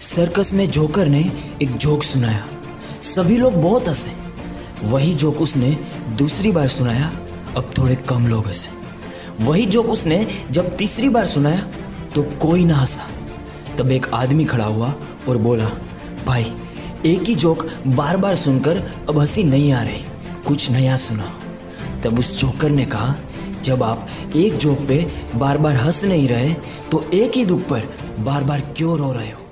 Circus میں joker نے ایک جوک سنایا۔ سبھی لوگ بہت ہنسے۔ وہی جوک اس نے دوسری بار سنایا، اب تھوڑے کم لوگ ہنسے۔ وہی جوک اس نے جب تیسری بار سنایا تو کوئی نہ ہنسا۔ تب ایک آدمی کھڑا ہوا اور بولا، بھائی، ایک ہی جوک بار بار سن کر اب ہنسی نہیں آ رہی، کچھ نیا سنا۔ تب اس جوکر نے کہا، جب آپ ایک جوک پہ بار بار ہنس نہیں رہے تو ایک ہی دکھ پر بار بار کیوں رو رہے ہو؟